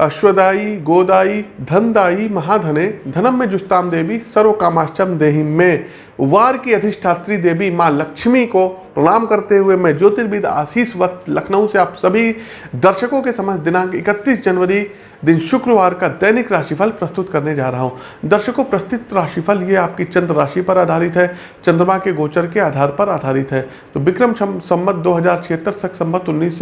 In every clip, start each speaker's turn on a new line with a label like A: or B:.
A: अश्वदाई गोदाई धनदाई महाधने, धनम में जुस्ताम देवी सर्व कामाश्चम देही में। वार की अधिष्ठात्री देवी माँ लक्ष्मी को प्रणाम करते हुए मैं ज्योतिर्विद आशीष वक्त लखनऊ से आप सभी दर्शकों के समझ दिनांक 31 जनवरी दिन शुक्रवार का दैनिक राशिफल प्रस्तुत करने जा रहा हूँ। दर्शकों, प्रस्तुत राशिफल ये आपकी चंद्र राशि पर आधारित है। चंद्रमा के गोचर के आधार पर आधारित है। तो विक्रम संमत दो हज़ार छिहत्तर, सख संमत उन्नीस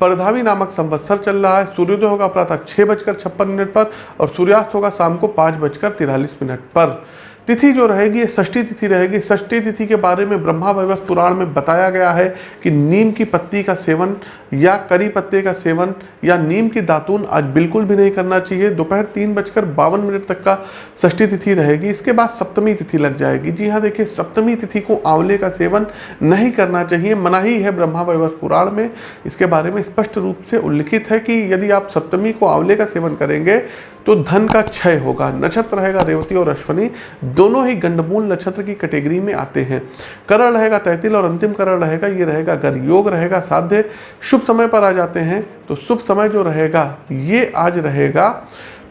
A: परधावी नामक संवत्सर चल रहा है। सूर्योदय होगा प्रातः छः बजकर छप्पन मिनट पर और सूर्यास्त होगा शाम को पाँच बजकर तिरालीस मिनट पर। तिथि जो रहेगी षष्ठी तिथि रहेगी। षष्ठी तिथि के बारे में ब्रह्मा वैवस पुराण में बताया गया है कि नीम की पत्ती का सेवन या करी पत्ते का सेवन या नीम की दातून आज बिल्कुल भी नहीं करना चाहिए। दोपहर तीन बजकर बावन मिनट तक का षष्ठी तिथि रहेगी। इसके बाद सप्तमी तिथि लग जाएगी। जी हाँ देखिए, सप्तमी तिथि को आंवले का सेवन नहीं करना चाहिए। मनाही है ब्रह्मा वैवस पुराण में। इसके बारे में स्पष्ट रूप से उल्लिखित है कि यदि आप सप्तमी को आंवले का सेवन करेंगे तो धन का क्षय होगा। नक्षत्र रहेगा रेवती और अश्वनी। दोनों ही गंडमूल नक्षत्र की कैटेगरी में आते हैं। करण रहेगा तैतिल और अंतिम करण रहेगा। ये रहेगा गर योग रहेगा साध्य। शुभ समय पर आ जाते हैं तो शुभ समय जो रहेगा, ये आज रहेगा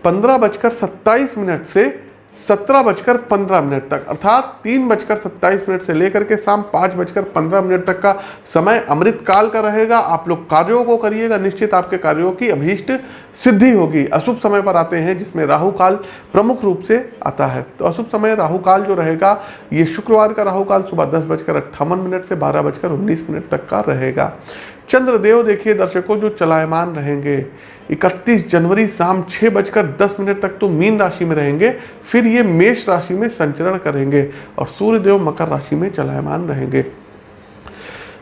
A: पंद्रह बजकर सत्ताईस मिनट से सत्रह बजकर पंद्रह मिनट तक। अर्थात तीन बजकर सत्ताईस मिनट से लेकर के शाम पाँच बजकर पंद्रह मिनट तक का समय अमृत काल का रहेगा। आप लोग कार्यों को करिएगा, निश्चित आपके कार्यों की अभीष्ट सिद्धि होगी। अशुभ समय पर आते हैं, जिसमें राहु काल प्रमुख रूप से आता है। तो अशुभ समय, राहु काल जो रहेगा, ये शुक्रवार का राहु काल सुबह दस बजकर अट्ठावन मिनट से बारह बजकर उन्नीस मिनट तक का रहेगा। चंद्रदेव देखिए दर्शकों, जो चलायमान रहेंगे। 31 जनवरी शाम छः बजकर दस मिनट तक तो मीन राशि में रहेंगे, फिर ये मेष राशि में संचरण करेंगे और सूर्यदेव मकर राशि में चलायमान रहेंगे।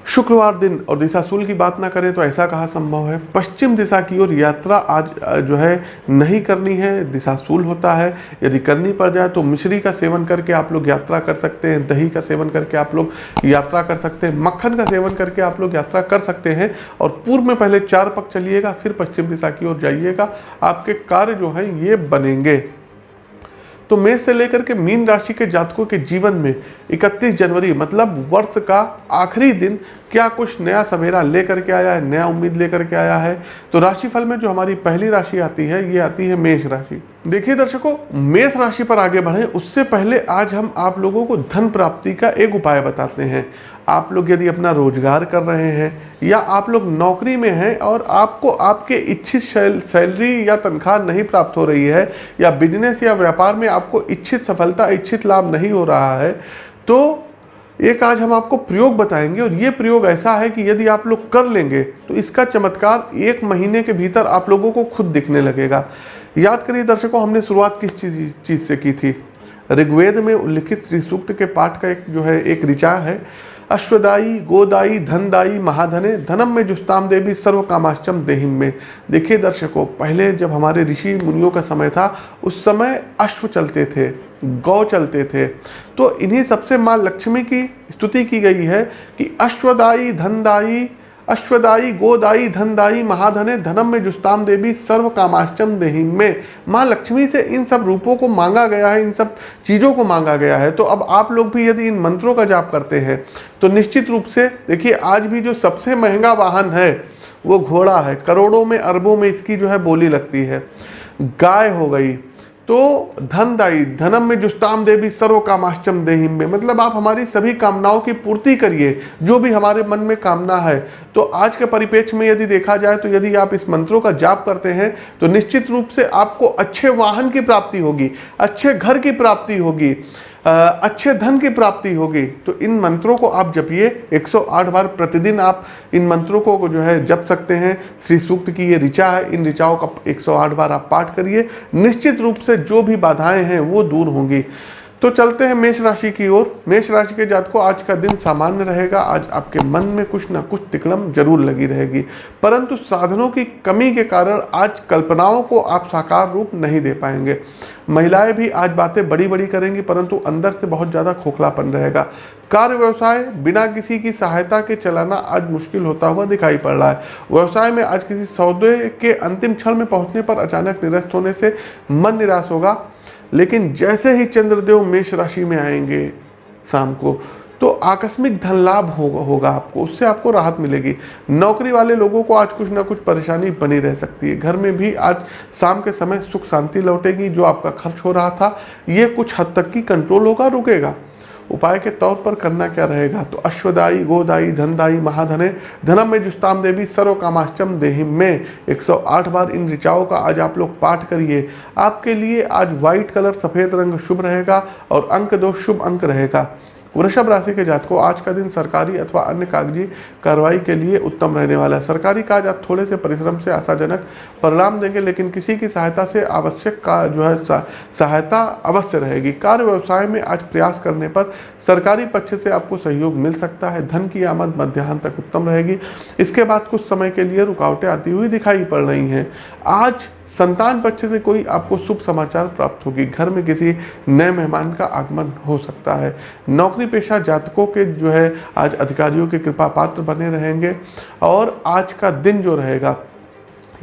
A: शुक्रवार दिन और दिशाशूल की बात ना करें तो ऐसा कहा संभव है? पश्चिम दिशा की ओर यात्रा आज जो है, नहीं करनी है दिशाशूल होता है। यदि करनी पड़ जाए तो मिश्री का सेवन करके आप लोग यात्रा कर सकते हैं, दही का सेवन करके आप लोग यात्रा कर सकते हैं, मक्खन का सेवन करके आप लोग यात्रा कर सकते हैं और पूर्व में पहले चार पक चलिएगा, फिर पश्चिम दिशा की ओर जाइएगा। आपके कार्य जो है, ये बनेंगे। तो मेष से लेकर के मीन राशि के जातकों के जीवन में 31 जनवरी मतलब वर्ष का आखिरी दिन, क्या कुछ नया सवेरा लेकर के आया है, नया उम्मीद लेकर के आया है? तो राशिफल में जो हमारी पहली राशि आती है, ये आती है मेष राशि। देखिए दर्शकों, मेष राशि पर आगे बढ़े। उससे पहले आज हम आप लोगों को धन प्राप्ति का एक उपाय बताते हैं। आप लोग यदि अपना रोज़गार कर रहे हैं या आप लोग नौकरी में हैं और आपको आपके इच्छित सैलरी या तनख्वाह नहीं प्राप्त हो रही है या बिज़नेस या व्यापार में आपको इच्छित सफलता, इच्छित लाभ नहीं हो रहा है तो एक आज हम आपको प्रयोग बताएँगे और ये प्रयोग ऐसा है कि यदि आप लोग कर लेंगे तो इसका चमत्कार एक महीने के भीतर आप लोगों को खुद दिखने लगेगा। याद करिए दर्शकों, हमने शुरुआत किस चीज़ चीज़ से की थी? ऋग्वेद में उल्लिखित श्री सूक्त के पाठ का एक जो है, एक ऋचा है अश्वदाई गोदाई धनदाई महाधने, धनम में जुस्ताम देवी सर्व कामाश्चम देहिम में। देखिए दर्शकों, पहले जब हमारे ऋषि मुनियों का समय था, उस समय अश्व चलते थे, गौ चलते थे। तो इन्हीं सबसे माँ लक्ष्मी की स्तुति की गई है कि अश्वदाई धनदाई अश्वदाई गोदाई धनदाई महाधने, धनम में जुस्ताम देवी सर्व कामाश्चम देही में। माँ लक्ष्मी से इन सब रूपों को मांगा गया है, इन सब चीज़ों को मांगा गया है। तो अब आप लोग भी यदि इन मंत्रों का जाप करते हैं तो निश्चित रूप से देखिए, आज भी जो सबसे महँगा वाहन है, वो घोड़ा है। करोड़ों में, अरबों में इसकी जो है बोली लगती है। गाय हो गई तो धनदायी धनम में जुस्ताम देवी सर्व कामाश्चम देहिम में। मतलब आप हमारी सभी कामनाओं की पूर्ति करिए, जो भी हमारे मन में कामना है। तो आज के परिपेक्ष में यदि देखा जाए तो यदि आप इस मंत्रों का जाप करते हैं तो निश्चित रूप से आपको अच्छे वाहन की प्राप्ति होगी, अच्छे घर की प्राप्ति होगी। अच्छे धन की प्राप्ति होगी। तो इन मंत्रों को आप जपिए। 108 बार प्रतिदिन आप इन मंत्रों को जो है जप सकते हैं। श्री सूक्त की ये ऋचा है, इन ऋचाओं का 108 बार आप पाठ करिए। निश्चित रूप से जो भी बाधाएँ हैं वो दूर होंगी। तो चलते हैं मेष राशि की ओर। मेष राशि के जात को आज का दिन सामान्य रहेगा। आज आपके मन में कुछ ना कुछ तिकड़म ज़रूर लगी रहेगी। परंतु साधनों की कमी के कारण आज कल्पनाओं को आप साकार रूप नहीं दे पाएँगे। महिलाएँ भी आज बातें बड़ी बड़ी करेंगी, परंतु अंदर से बहुत ज़्यादा खोखलापन रहेगा। कार्य व्यवसाय, बिना किसी की सहायता के चलाना आज मुश्किल होता हुआ दिखाई पड़ रहा है। व्यवसाय में आज किसी सौदे के अंतिम क्षण में पहुँचने पर अचानक निरस्त होने से मन निराश होगा। लेकिन जैसे ही चंद्रदेव मेष राशि में आएँगे शाम को तो आकस्मिक धन लाभ होगा होगा आपको, उससे आपको राहत मिलेगी। नौकरी वाले लोगों को आज कुछ ना कुछ परेशानी बनी रह सकती है। घर में भी आज शाम के समय सुख शांति लौटेगी, जो आपका खर्च हो रहा था, ये कुछ हद तक की कंट्रोल होगा, रुकेगा। उपाय के तौर पर करना क्या रहेगा? तो अश्वदायी गोदाई धनदायी, महाधने, धनम में जुस्ताम देवी सर्व कामाष्टम देहिम में। 108 बार इन ऋचाओं का आज आप लोग पाठ करिए। आपके लिए आज व्हाइट कलर सफ़ेद रंग शुभ रहेगा और अंक दो शुभ अंक रहेगा। वृषभ राशि के जातकों, आज का दिन सरकारी अथवा अन्य कागज़ी कार्रवाई के लिए उत्तम रहने वाला है। सरकारी काज आज थोड़े से परिश्रम से आशाजनक परिणाम देंगे, लेकिन किसी की सहायता से आवश्यक का जो है सहायता अवश्य रहेगी। कार्य व्यवसाय में आज प्रयास करने पर सरकारी पक्ष से आपको सहयोग मिल सकता है। धन की आमद मध्याह्न तक उत्तम रहेगी। इसके बाद कुछ समय के लिए रुकावटें आती हुई दिखाई पड़ रही हैं। आज संतान पक्ष से कोई आपको शुभ समाचार प्राप्त होगी। घर में किसी नए मेहमान का आगमन हो सकता है। नौकरी पेशा जातकों के जो है, आज अधिकारियों के कृपा पात्र बने रहेंगे और आज का दिन जो रहेगा,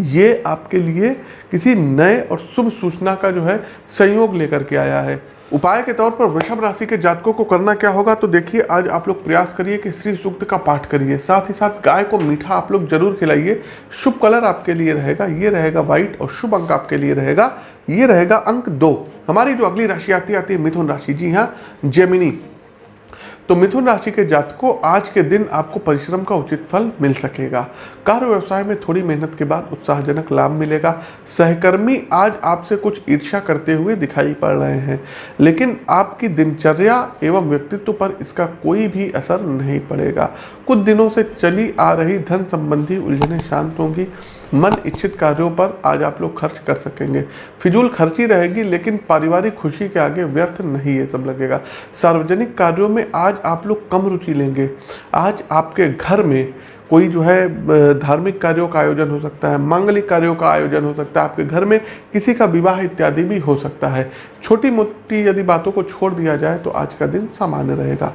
A: ये आपके लिए किसी नए और शुभ सूचना का जो है, संयोग लेकर के आया है। उपाय के तौर पर वृषभ राशि के जातकों को करना क्या होगा? तो देखिए, आज आप लोग प्रयास करिए कि श्री सूक्त का पाठ करिए। साथ ही साथ गाय को मीठा आप लोग ज़रूर खिलाइए। शुभ कलर आपके लिए रहेगा। ये रहेगा व्हाइट और शुभ अंक आपके लिए रहेगा। ये रहेगा अंक दो। हमारी जो अगली राशि आती आती है मिथुन राशि। जी हाँ जेमिनी। तो मिथुन राशि के जातकों, आज के दिन आपको परिश्रम का उचित फल मिल सकेगा। कार्य व्यवसाय में थोड़ी मेहनत के बाद उत्साहजनक लाभ मिलेगा। सहकर्मी आज आपसे कुछ ईर्ष्या करते हुए दिखाई पड़ रहे हैं, लेकिन आपकी दिनचर्या एवं व्यक्तित्व पर इसका कोई भी असर नहीं पड़ेगा। कुछ दिनों से चली आ रही धन संबंधी उलझने शांत होंगी। मन इच्छित कार्यों पर आज आप लोग खर्च कर सकेंगे। फिजूल खर्ची रहेगी, लेकिन पारिवारिक खुशी के आगे व्यर्थ नहीं ये सब लगेगा। सार्वजनिक कार्यों में आज आप लोग कम रुचि लेंगे। आज आपके घर में कोई जो है धार्मिक कार्यों का आयोजन हो सकता है, मांगलिक कार्यों का आयोजन हो सकता है, आपके घर में किसी का विवाह इत्यादि भी हो सकता है। छोटी मोटी यदि बातों को छोड़ दिया जाए तो आज का दिन सामान्य रहेगा।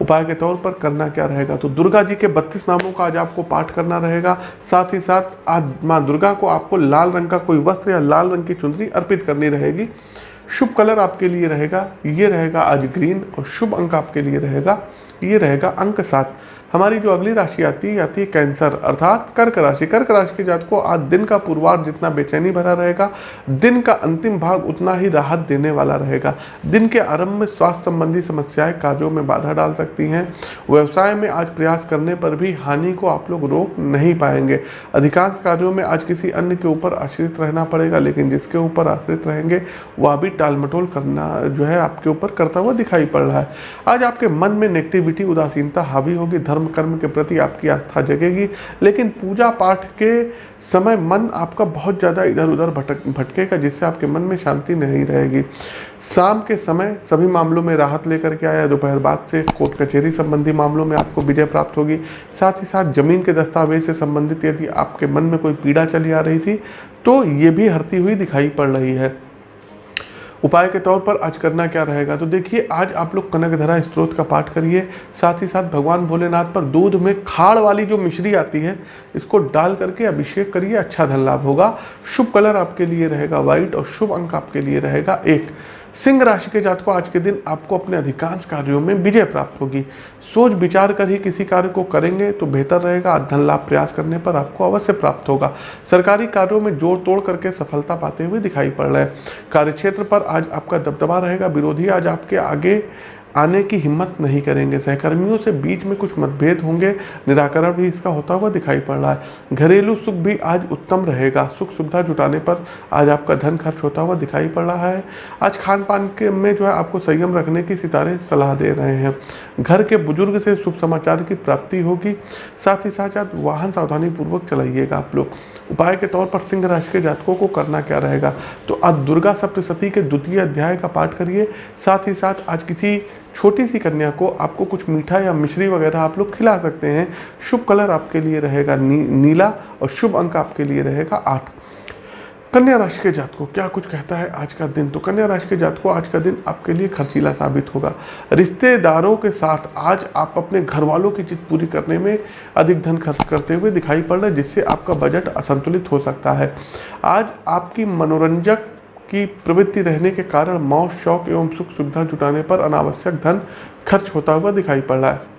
A: उपाय के तौर पर करना क्या रहेगा? तो दुर्गा जी के बत्तीस नामों का आज आपको पाठ करना रहेगा। साथ ही साथ आज माँ दुर्गा को आपको लाल रंग का कोई वस्त्र या लाल रंग की चुंदरी अर्पित करनी रहेगी। शुभ कलर आपके लिए रहेगा, ये रहेगा आज ग्रीन और शुभ अंक आपके लिए रहेगा, ये रहेगा अंक सात। हमारी जो अगली राशि आती है आती है कैंसर। अर्थात कर्क राशि। कर्क राशि के जात को आज दिन का पूर्वार जितना बेचैनी भरा रहेगा, दिन का अंतिम भाग उतना ही राहत देने वाला रहेगा। दिन के आरंभ में स्वास्थ्य संबंधी समस्याएँ कार्यों में बाधा डाल सकती हैं। व्यवसाय में आज प्रयास करने पर भी हानि को आप लोग रोक नहीं पाएँगे। अधिकांश कार्यों में आज किसी अन्य के ऊपर आश्रित रहना पड़ेगा, लेकिन जिसके ऊपर आश्रित रहेंगे, वह भी टाल मटोल करना जो है आपके ऊपर करता हुआ दिखाई पड़ रहा है। आज आपके मन में नेगेटिविटी उदासीनता हावी होगी धर्म कर्म के प्रति आपकी आस्था जगेगी। लेकिन पूजा पाठ के समय मन आपका बहुत ज़्यादा इधर उधर भटक, भटकेगा, जिससे आपके मन में शांति नहीं रहेगी। शाम के समय सभी मामलों में राहत लेकर के आया, दोपहर बाद से कोर्ट कचहरी संबंधी मामलों में आपको विजय प्राप्त होगी। साथ ही साथ ज़मीन के दस्तावेज़ से संबंधित यदि आपके मन में कोई पीड़ा चली आ रही थी तो ये भी हरती हुई दिखाई पड़ रही है। उपाय के तौर पर आज करना क्या रहेगा? तो देखिए, आज आप लोग कनक धरा स्त्रोत का पाठ करिए, साथ ही साथ भगवान भोलेनाथ पर दूध में खाड़ वाली जो मिश्री आती है, इसको डाल करके अभिषेक करिए अच्छा धन लाभ होगा। शुभ कलर आपके लिए रहेगा, व्हाइट, और शुभ अंक आपके लिए रहेगा एक। सिंह राशि के जातकों, आज के दिन आपको अपने अधिकांश कार्यों में विजय प्राप्त होगी। सोच विचार कर ही किसी कार्य को करेंगे तो बेहतर रहेगा। धन लाभ प्रयास करने पर आपको अवश्य प्राप्त होगा। सरकारी कार्यों में जोड़ तोड़ करके सफलता पाते हुए दिखाई पड़ रहे हैं। कार्यक्षेत्र पर आज आपका दबदबा रहेगा। विरोधी आज आपके आगे आने की हिम्मत नहीं करेंगे। सहकर्मियों से बीच में कुछ मतभेद होंगे। निराकरण भी इसका होता हुआ दिखाई पड़ रहा है। घरेलू सुख भी आज उत्तम रहेगा। सुख सुविधा जुटाने पर आज आपका धन खर्च होता हुआ दिखाई पड़ रहा है। आज खान पान के में जो है आपको संयम रखने की सितारे सलाह दे रहे हैं। घर के बुज़ुर्ग से शुभ समाचार की प्राप्ति होगी। साथ ही साथ आज वाहन सावधानी पूर्वक चलाइएगा आप लोग। उपाय के तौर पर सिंह राशि के जातकों को करना क्या रहेगा? तो आज दुर्गा सप्तशती के द्वितीय अध्याय का पाठ करिए। साथ ही साथ आज किसी छोटी सी कन्या को आपको कुछ मीठा या मिश्री वगैरह आप लोग खिला सकते हैं। शुभ कलर आपके लिए रहेगा नी, नीला और शुभ अंक आपके लिए रहेगा आठ। कन्या राशि के जात को क्या कुछ कहता है आज का दिन? तो कन्या राशि के जात को आज का दिन आपके लिए खर्चीला साबित होगा। रिश्तेदारों के साथ आज आप अपने घर वालों की जिद पूरी करने में अधिक धन खर्च करते हुए दिखाई पड़ रहा है जिससे आपका बजट असंतुलित हो सकता है। आज आपकी मनोरंजक की प्रवृत्ति रहने के कारण मौत शौक एवं सुख सुविधा जुटाने पर अनावश्यक धन खर्च होता हुआ दिखाई पड़ रहा है।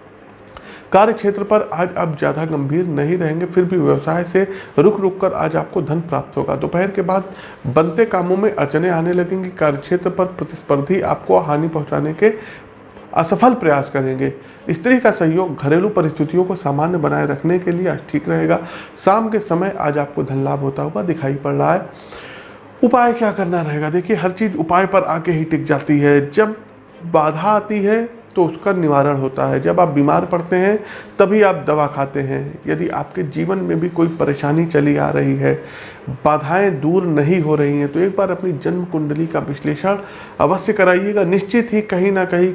A: कार्य क्षेत्र पर आज आप ज़्यादा गंभीर नहीं रहेंगे, फिर भी व्यवसाय से रुक रुक कर आज आपको धन प्राप्त होगा। दोपहर के बाद बनते कामों में अड़चने आने लगेंगी। कार्य क्षेत्र पर प्रतिस्पर्धी आपको हानि पहुँचाने के असफल प्रयास करेंगे। स्त्री का सहयोग घरेलू परिस्थितियों को सामान्य बनाए रखने के लिए आज ठीक रहेगा। शाम के समय आज आपको धन लाभ होता हुआ दिखाई पड़ रहा है। उपाय क्या करना रहेगा? देखिए, हर चीज़ उपाय पर आके ही टिक जाती है। जब बाधा आती है तो उसका निवारण होता है। जब आप बीमार पड़ते हैं, तभी आप दवा खाते हैं। यदि आपके जीवन में भी कोई परेशानी चली आ रही है, बाधाएँ दूर नहीं हो रही हैं तो एक बार अपनी जन्म कुंडली का विश्लेषण अवश्य कराइएगा। निश्चित ही कहीं ना कहीं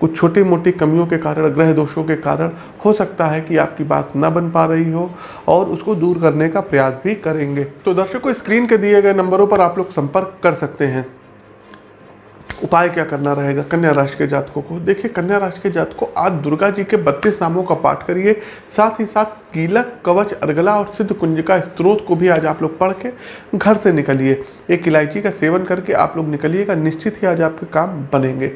A: कुछ छोटी मोटी कमियों के कारण, ग्रह दोषों के कारण हो सकता है कि आपकी बात ना बन पा रही हो और उसको दूर करने का प्रयास भी करेंगे। तो दर्शकों, स्क्रीन के दिए गए नंबरों पर आप लोग संपर्क कर सकते हैं। उपाय क्या करना रहेगा? कन्या राशि के जातकों को। देखिए, कन्या राशि के जातक, आज दुर्गा जी के बत्तीस नामों का पाठ करिए। साथ ही साथ कीलक कवच अर्गला और सिद्ध कुंज का स्त्रोत को भी आज आप लोग पढ़ के घर से निकलिए। एक इलायची का सेवन करके आप लोग निकलिएगा, निश्चित ही आज आपके काम बनेंगे।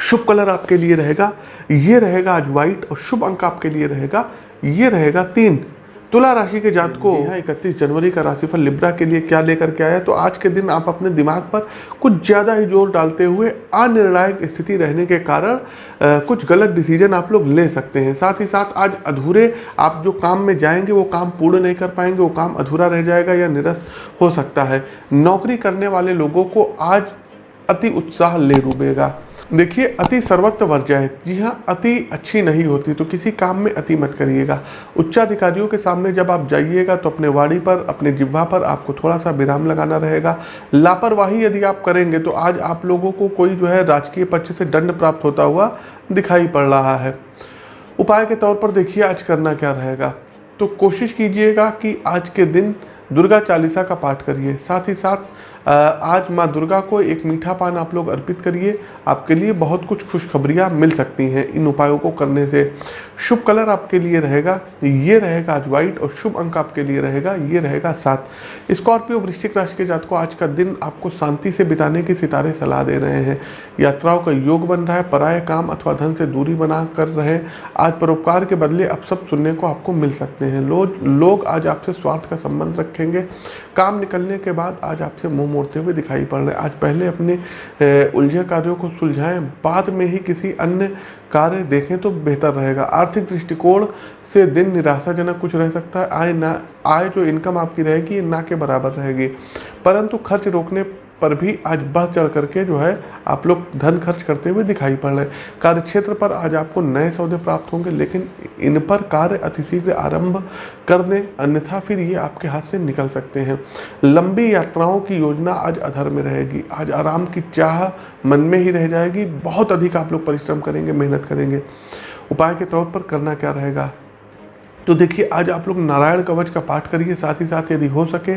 A: शुभ कलर आपके लिए रहेगा, ये रहेगा आज व्हाइट और शुभ अंक आपके लिए रहेगा, ये रहेगा तीन। तुला राशि के जात को यहाँ इकतीस जनवरी का राशिफल लिब्रा के लिए क्या लेकर के आया? तो आज के दिन आप अपने दिमाग पर कुछ ज़्यादा ही ज़ोर डालते हुए अनिर्णायक स्थिति रहने के कारण कुछ गलत डिसीज़न आप लोग ले सकते हैं। साथ ही साथ आज अधूरे आप जो काम में जाएँगे वो काम पूर्ण नहीं कर पाएँगे वो काम अधूरा रह जाएगा या निरस्त हो सकता है। नौकरी करने वाले लोगों को आज अति उत्साह ले डूबेगा। देखिए, अति सर्वत्र वर्जा है। जी हाँ अति अच्छी नहीं होती तो किसी काम में अति मत करिएगा। उच्चाधिकारियों के सामने जब आप जाइएगा तो अपने वाड़ी पर, अपने जिह्वा पर आपको थोड़ा सा विराम लगाना रहेगा। लापरवाही यदि आप करेंगे तो आज आप लोगों को कोई जो है राजकीय पक्ष से दंड प्राप्त होता हुआ दिखाई पड़ रहा है। उपाय के तौर पर देखिए, आज करना क्या रहेगा। तो कोशिश कीजिएगा कि आज के दिन दुर्गा चालीसा का पाठ करिए। साथ ही साथ आज माँ दुर्गा को एक मीठा पान आप लोग अर्पित करिए। आपके लिए बहुत कुछ खुशखबरियाँ मिल सकती हैं इन उपायों को करने से। शुभ कलर आपके लिए रहेगा, ये रहेगा आज व्हाइट और शुभ अंक आपके लिए रहेगा, ये रहेगा सात। स्कॉर्पियो वृश्चिक राशि के जात को आज का दिन आपको शांति से बिताने की सितारे सलाह दे रहे हैं। यात्राओं का योग बन रहा है, पराय काम अथवा धन से दूरी बना कर रहे। आज परोपकार के बदले अब सब सुनने को आपको मिल सकते हैं। लोग लोग आज आपसे स्वार्थ का संबंध रखेंगे। काम निकलने के बाद आज आपसे मुँह मोड़ते हुए दिखाई पड़ रहे हैं। आज पहले अपने उलझे कार्यों को सुलझाएँ, बाद में ही किसी अन्य कार्य देखें तो बेहतर रहेगा। आर्थिक दृष्टिकोण से दिन निराशाजनक कुछ रह सकता है। आय ना, आय जो इनकम आपकी रहेगी, ना के बराबर रहेगी। परंतु खर्च रोकने पर भी आज बढ़ चढ़ करके जो है आप लोग धन खर्च करते हुए दिखाई पड़ रहे हैं। कार्य क्षेत्र पर आज आपको नए सौदे प्राप्त होंगे, लेकिन इन पर कार्य अतिशीघ्र आरंभ कर दें अन्यथा फिर ये आपके हाथ से निकल सकते हैं। लंबी यात्राओं की योजना आज अधर में रहेगी। आज आराम की चाह मन में ही रह जाएगी। बहुत अधिक आप लोग परिश्रम करेंगे, मेहनत करेंगे। उपाय के तौर पर करना क्या रहेगा? तो देखिए, आज आप लोग नारायण कवच का पाठ करिए। साथ ही साथ यदि हो सके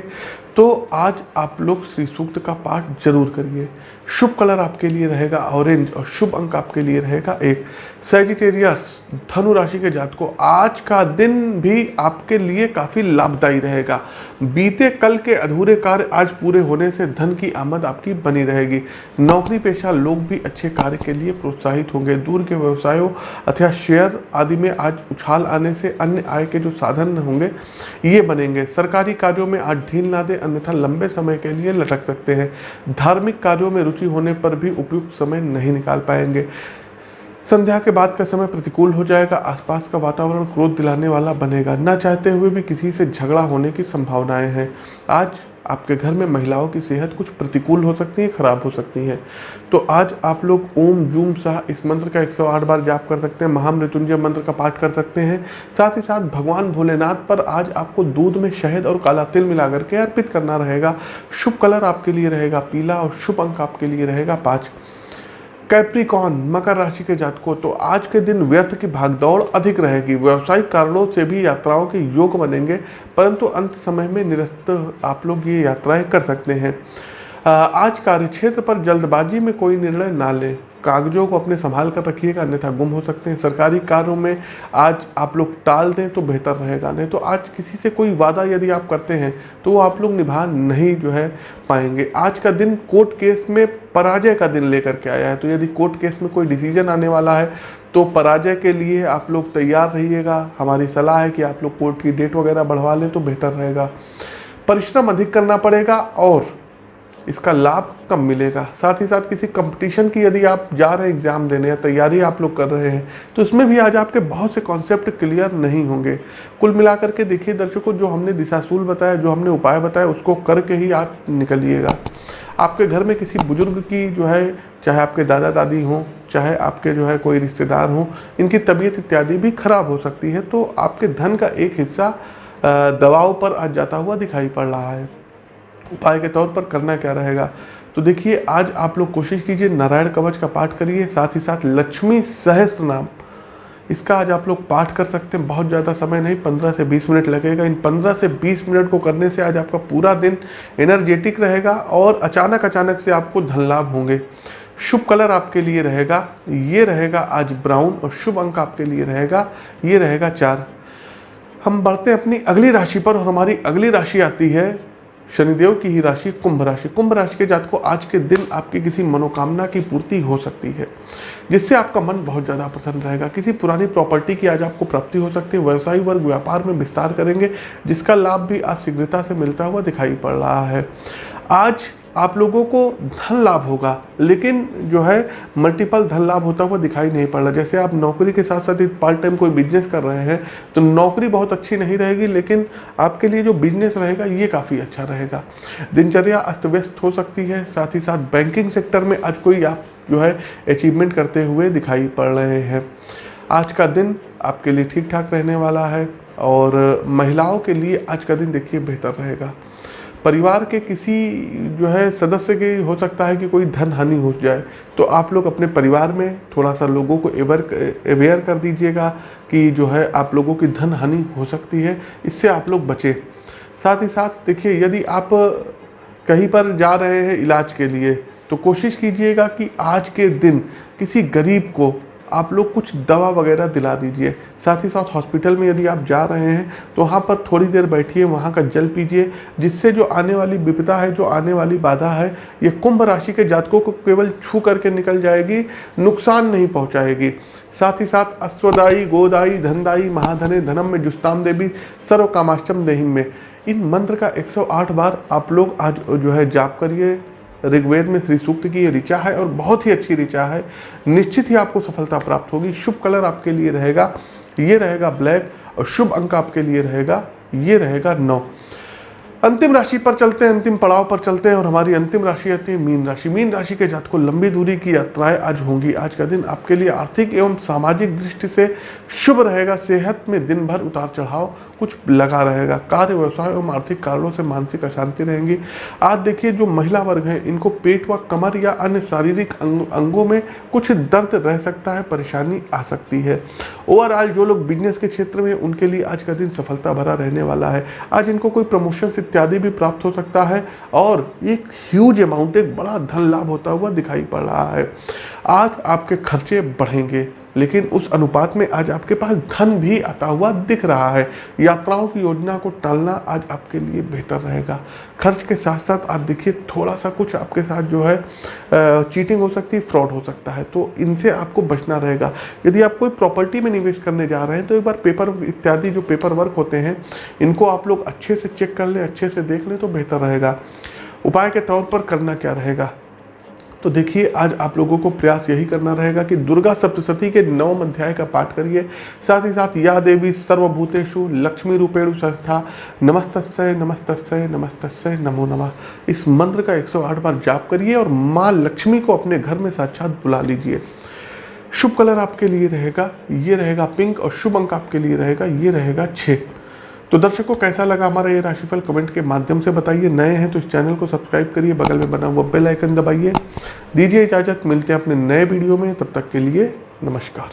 A: तो आज आप लोग श्री सूक्त का पाठ ज़रूर करिए। शुभ कलर आपके लिए रहेगा ऑरेंज और शुभ अंक आपके लिए रहेगा एक। सेजिटेरियस धनु राशि के जात को आज का दिन भी आपके लिए काफ़ी लाभदायी रहेगा। बीते कल के अधूरे कार्य आज पूरे होने से धन की आमद आपकी बनी रहेगी। नौकरी पेशा लोग भी अच्छे कार्य के लिए प्रोत्साहित होंगे। दूर के व्यवसायों अथवा शेयर आदि में आज उछाल आने से अन्य आय के जो साधन होंगे, ये बनेंगे। सरकारी कार्यों में आज ढील ना दे अन्यथा लंबे समय के लिए लटक सकते हैं। धार्मिक कार्यों में रुचि होने पर भी उपयुक्त समय नहीं निकाल पाएँगे। संध्या के बाद का समय प्रतिकूल हो जाएगा, आसपास का वातावरण क्रोध दिलाने वाला बनेगा। ना चाहते हुए भी किसी से झगड़ा होने की संभावनाएँ हैं। आज आपके घर में महिलाओं की सेहत कुछ प्रतिकूल हो सकती है, खराब हो सकती है। तो आज आप लोग ओम, जूम शाह इस मंत्र का 108 बार जाप कर सकते हैं, महामृत्युंजय मंत्र का पाठ कर सकते हैं। साथ ही साथ भगवान भोलेनाथ पर आज आपको दूध में शहद और काला तिल मिला करके अर्पित करना रहेगा। शुभ कलर आपके लिए रहेगा, पीला और शुभ अंक आपके लिए रहेगा, पाँच। कैप्रिकॉन मकर राशि के जातकों तो आज के दिन व्यर्थ की भागदौड़ अधिक रहेगी। व्यावसायिक कारणों से भी यात्राओं के योग बनेंगे, परंतु अंत समय में निरस्त आप लोग ये यात्राएँ कर सकते हैं। आज कार्य क्षेत्र पर जल्दबाजी में कोई निर्णय ना लें। कागजों को अपने संभाल कर रखिएगा, अन्यथा गुम हो सकते हैं। सरकारी कार्यों में आज आप लोग टाल दें तो बेहतर रहेगा, नहीं तो आज किसी से कोई वादा यदि आप करते हैं तो वो आप लोग निभा नहीं जो है पाएँगे। आज का दिन कोर्ट केस में पराजय का दिन लेकर के आया है तो यदि कोर्ट केस में कोई डिसीज़न आने वाला है तो पराजय के लिए आप लोग तैयार रहिएगा। हमारी सलाह है कि आप लोग कोर्ट की डेट वगैरह बढ़वा लें तो बेहतर रहेगा। परिश्रम अधिक करना पड़ेगा और इसका लाभ कम मिलेगा? साथ ही साथ किसी कंपटीशन की यदि आप जा रहे हैं एग्ज़ाम देने या तैयारी आप लोग कर रहे हैं तो इसमें भी आज आपके बहुत से कॉन्सेप्ट क्लियर नहीं होंगे। कुल मिलाकर के देखिए दर्शकों, जो हमने दिशाशूल बताया, जो हमने उपाय बताया उसको करके ही आप निकलिएगा। आपके घर में किसी बुज़ुर्ग की जो है, चाहे आपके दादा दादी हों, चाहे आपके जो है कोई रिश्तेदार हों, इनकी तबीयत इत्यादि भी खराब हो सकती है तो आपके धन का एक हिस्सा दवाओं पर आज जाता हुआ दिखाई पड़ रहा है। उपाय के तौर पर करना क्या रहेगा? तो देखिए, आज आप लोग कोशिश कीजिए नारायण कवच का पाठ करिए, साथ ही साथ लक्ष्मी सहस्त्र नाम। इसका आज आप लोग पाठ कर सकते हैं, बहुत ज़्यादा समय नहीं 15 से 20 मिनट लगेगा। इन 15 से 20 मिनट को करने से आज आपका पूरा दिन एनर्जेटिक रहेगा और अचानक अचानक से आपको धन लाभ होंगे। शुभ कलर आपके लिए रहेगा, ये रहेगा आज ब्राउन और शुभ अंक आपके लिए रहेगा, ये रहेगा चार। हम बढ़ते हैं अपनी अगली राशि पर और हमारी अगली राशि आती है शनिदेव की ही राशि कुंभ राशि। कुंभ राशि के जात को आज के दिन आपकी किसी मनोकामना की पूर्ति हो सकती है, जिससे आपका मन बहुत ज़्यादा प्रसन्न रहेगा। किसी पुरानी प्रॉपर्टी की आज आपको प्राप्ति हो सकती है, व्यवसायी वर्ग, व्यापार में विस्तार करेंगे, जिसका लाभ भी आज शीघ्रता से मिलता हुआ दिखाई पड़ रहा है। आज आप लोगों को धन लाभ होगा, लेकिन जो है मल्टीपल धन लाभ होता हुआ दिखाई नहीं पड़ रहा। जैसे आप नौकरी के साथ साथ पार्ट टाइम कोई बिज़नेस कर रहे हैं तो नौकरी बहुत अच्छी नहीं रहेगी, लेकिन आपके लिए जो बिज़नेस रहेगा, ये काफ़ी अच्छा रहेगा। दिनचर्या अस्त व्यस्त हो सकती है, साथ ही साथ बैंकिंग सेक्टर में आज कोई आप जो है अचीवमेंट करते हुए दिखाई पड़ रहे हैं। आज का दिन आपके लिए ठीक ठाक रहने वाला है, और महिलाओं के लिए आज का दिन देखिए बेहतर रहेगा। परिवार के किसी जो है सदस्य के हो सकता है कि कोई धन हानि हो जाए तो आप लोग अपने परिवार में थोड़ा सा लोगों को एवर अवेयर कर दीजिएगा कि जो है आप लोगों की धन हानि हो सकती है, इससे आप लोग बचें। साथ ही साथ देखिए, यदि आप कहीं पर जा रहे हैं इलाज के लिए तो कोशिश कीजिएगा कि आज के दिन किसी गरीब को आप लोग कुछ दवा वगैरह दिला दीजिए। साथ ही साथ हॉस्पिटल में यदि आप जा रहे हैं तो वहाँ पर थोड़ी देर बैठिए, वहाँ का जल पीजिए, जिससे जो आने वाली विपदा है, जो आने वाली बाधा है, ये कुंभ राशि के जातकों को केवल छू करके निकल जाएगी, नुकसान नहीं पहुँचाएगी। साथ ही साथ अश्वदाई गोदाई धनदाई महाधने, धनम में जुस्ताम देवी सर्व कामाष्टम देहिम में। इन मंत्र का 108 बार आप लोग आज जो है जाप करिए। ऋग्वेद में श्री सूक्त की ये ऋचा है और बहुत ही अच्छी ऋचा है। निश्चित ही आपको सफलता प्राप्त होगी। शुभ कलर आपके लिए रहेगा, ये रहेगा ब्लैक और शुभ अंक आपके लिए रहेगा, ये रहेगा नौ। अंतिम राशि पर चलते हैं, अंतिम पड़ाव पर चलते हैं और हमारी अंतिम राशि आती है मीन राशि। मीन राशि के जात को लंबी दूरी की यात्राएँ आज होंगी। आज का दिन आपके लिए आर्थिक एवं सामाजिक दृष्टि से शुभ रहेगा। सेहत में दिन भर उतार चढ़ाव कुछ लगा रहेगा। कार्य व्यवसाय एवं आर्थिक कारणों से मानसिक अशांति रहेंगी। आज देखिए जो महिला वर्ग हैं इनको पेट व कमर या अन्य शारीरिक अंग, अंगों में कुछ दर्द रह सकता है परेशानी आ सकती है। ओवरऑल जो लोग बिज़नेस के क्षेत्र में उनके लिए आज का दिन सफलता भरा रहने वाला है। आज इनको कोई प्रमोशन इत्यादि भी प्राप्त हो सकता है और एक ह्यूज अमाउंट एक बड़ा धन लाभ होता हुआ दिखाई पड़ रहा है। आज आपके खर्चे बढ़ेंगे। लेकिन उस अनुपात में आज आपके पास धन भी आता हुआ दिख रहा है। यात्राओं की योजना को टालना आज आपके लिए बेहतर रहेगा। खर्च के साथ साथ आप देखिए थोड़ा सा कुछ आपके साथ जो है चीटिंग हो सकती है फ्रॉड हो सकता है। तो इनसे आपको बचना रहेगा। यदि आप कोई प्रॉपर्टी में निवेश करने जा रहे हैं तो एक बार पेपर इत्यादि जो पेपर वर्क होते हैं, इनको आप लोग अच्छे से चेक कर लें, अच्छे से देख लें तो बेहतर रहेगा। उपाय के तौर पर करना क्या रहेगा? तो देखिए, आज आप लोगों को प्रयास यही करना रहेगा कि दुर्गा सप्तशती के नवम अध्याय का पाठ करिए। साथ ही साथ या देवी सर्वभूतेषु लक्ष्मी रूपेणु संस्था नमस्तस्य नमस्तस्य नमस्तस्य नमो नमः। इस मंत्र का 108 बार जाप करिए और माँ लक्ष्मी को अपने घर में साक्षात बुला लीजिए। शुभ कलर आपके लिए रहेगा, ये रहेगा पिंक और शुभ अंक आपके लिए रहेगा, ये रहेगा छः तो दर्शकों, कैसा लगा हमारा ये राशिफल? कमेंट के माध्यम से बताइए। नए हैं तो इस चैनल को सब्सक्राइब करिए, बगल में बना हुआ बेल आइकन दबाइए। दीजिए इजाज़त, मिलते हैं अपने नए वीडियो में। तब तक के लिए नमस्कार।